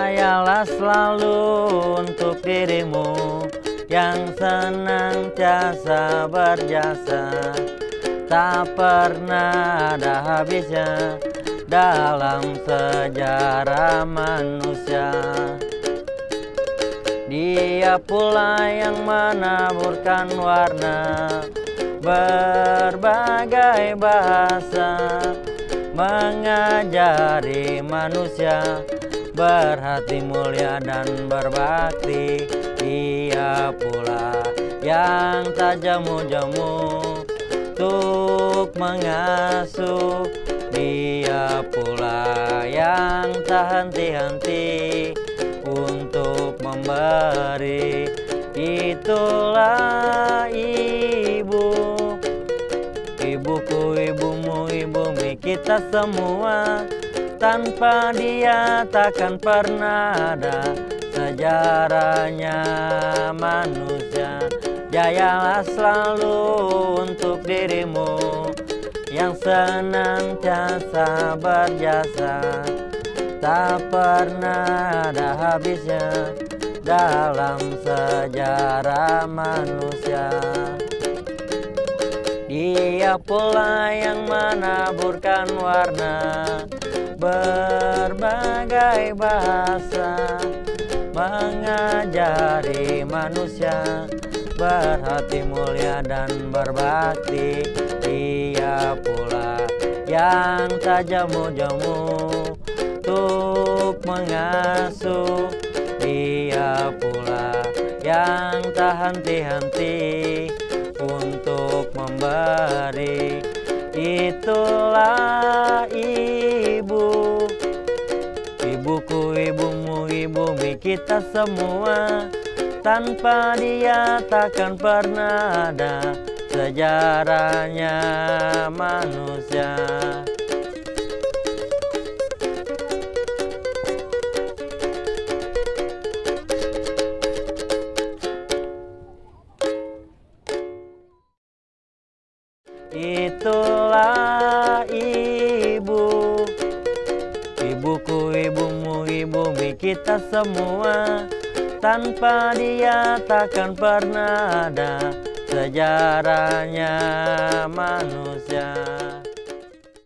Jayalah selalu untuk dirimu yang senantiasa berjasa. Tak pernah ada habisnya dalam sejarah manusia. Dia pula yang menaburkan warna berbagai bahasa Mengajari manusia berhati mulia dan berbakti. Dia pula yang tak jamu-jamu untuk mengasuh. Dia pula yang tak henti-henti untuk memberi. Itulah ibu Ibuku, ibumu, ibumi kita semua Tanpa dia takkan pernah ada. Sejarahnya manusia Jayalah selalu untuk dirimu. Yang senantiasa berjasa Tak pernah ada habisnya dalam sejarah manusia Dia pula yang menaburkan warna berbagai bahasa Mengajari manusia berhati mulia dan berbakti. Dia pula yang tak jamu-jamu untuk mengasuh. Dia pula yang tak henti-henti untuk memberi. Itulah ibu. Ibuku, ibumu, ibumi kita semua. Tanpa dia takkan pernah ada sejarahnya manusia Itulah ibu. Ibuku, ibumu, ibumi kita semua. Tanpa dia takkan pernah ada sejarahnya manusia